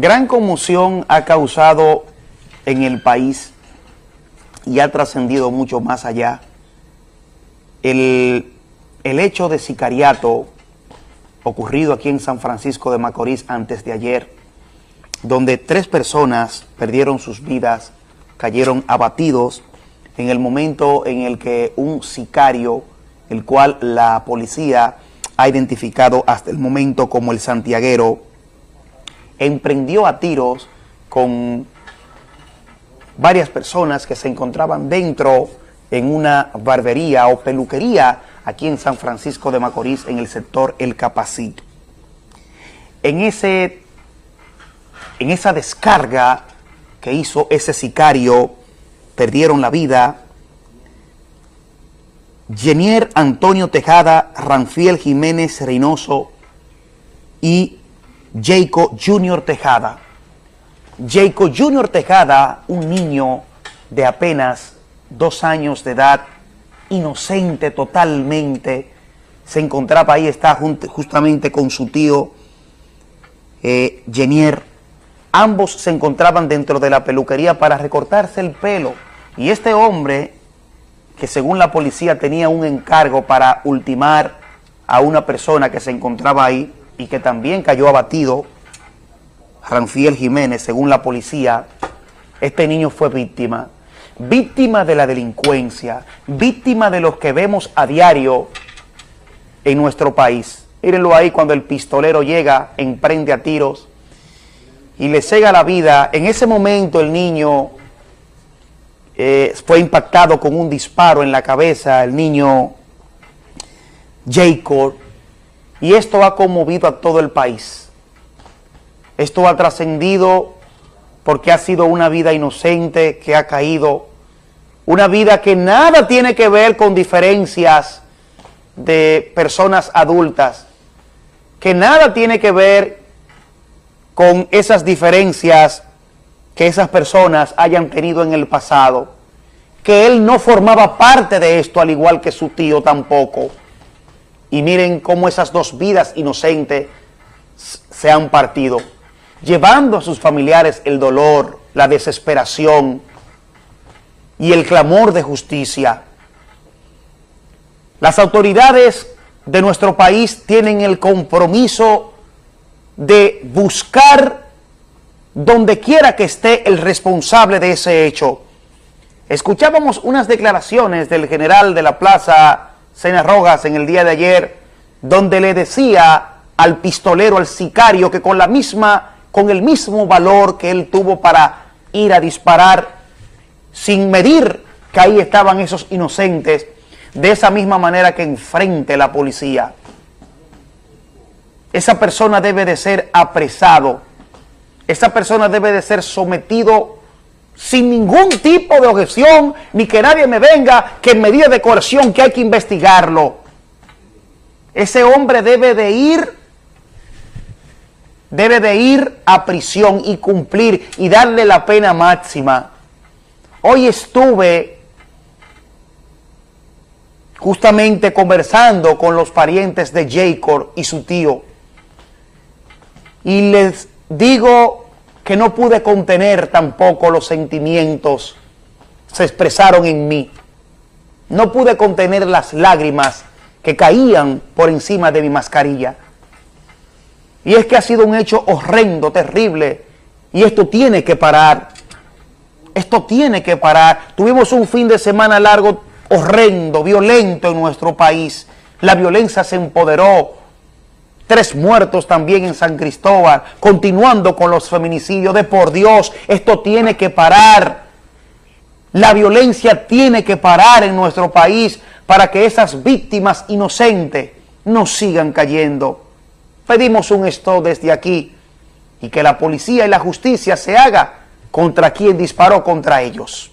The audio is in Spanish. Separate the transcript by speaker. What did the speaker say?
Speaker 1: Gran conmoción ha causado en el país y ha trascendido mucho más allá. El, el, hecho de sicariato ocurrido aquí en San Francisco de Macorís antes de ayer, donde tres personas perdieron sus vidas, cayeron abatidos en el momento en el que un sicario, el cual la policía ha identificado hasta el momento como el santiaguero, emprendió a tiros con varias personas que se encontraban dentro en una barbería o peluquería aquí en San Francisco de Macorís, en el sector El Capacito. En, ese, en esa descarga que hizo ese sicario, perdieron la vida Jenier Antonio Tejada, Ranfiel Jiménez Reynoso y Jacob Junior Tejada. Jacob Junior Tejada, un niño de apenas dos años de edad, inocente totalmente, se encontraba ahí, está justamente con su tío eh, Jenier. Ambos se encontraban dentro de la peluquería para recortarse el pelo. Y este hombre, que según la policía tenía un encargo para ultimar a una persona que se encontraba ahí, y que también cayó abatido, Ranfiel Jiménez, según la policía, este niño fue víctima, víctima de la delincuencia, víctima de los que vemos a diario en nuestro país. Mírenlo ahí cuando el pistolero llega, emprende a tiros y le cega la vida. En ese momento el niño eh, fue impactado con un disparo en la cabeza, el niño Jacob, y esto ha conmovido a todo el país. Esto ha trascendido porque ha sido una vida inocente que ha caído, una vida que nada tiene que ver con diferencias de personas adultas, que nada tiene que ver con esas diferencias que esas personas hayan tenido en el pasado, que él no formaba parte de esto, al igual que su tío tampoco. Y miren cómo esas dos vidas inocentes se han partido, llevando a sus familiares el dolor, la desesperación y el clamor de justicia. Las autoridades de nuestro país tienen el compromiso de buscar donde quiera que esté el responsable de ese hecho. Escuchábamos unas declaraciones del general de la plaza Sena Rojas en el día de ayer, donde le decía al pistolero, al sicario, que con la misma, con el mismo valor que él tuvo para ir a disparar, sin medir que ahí estaban esos inocentes, de esa misma manera que enfrente la policía. Esa persona debe de ser apresado, esa persona debe de ser sometido sin ningún tipo de objeción, ni que nadie me venga que en medida de coerción que hay que investigarlo. Ese hombre debe de ir, debe de ir a prisión y cumplir y darle la pena máxima. Hoy estuve justamente conversando con los parientes de Jacob y su tío y les digo que no pude contener tampoco los sentimientos, se expresaron en mí. No pude contener las lágrimas que caían por encima de mi mascarilla. Y es que ha sido un hecho horrendo, terrible, y esto tiene que parar. Esto tiene que parar. Tuvimos un fin de semana largo, horrendo, violento en nuestro país. La violencia se empoderó, tres muertos también en San Cristóbal, continuando con los feminicidios, de por Dios, esto tiene que parar. La violencia tiene que parar en nuestro país para que esas víctimas inocentes no sigan cayendo. Pedimos un stop desde aquí y que la policía y la justicia se haga contra quien disparó contra ellos.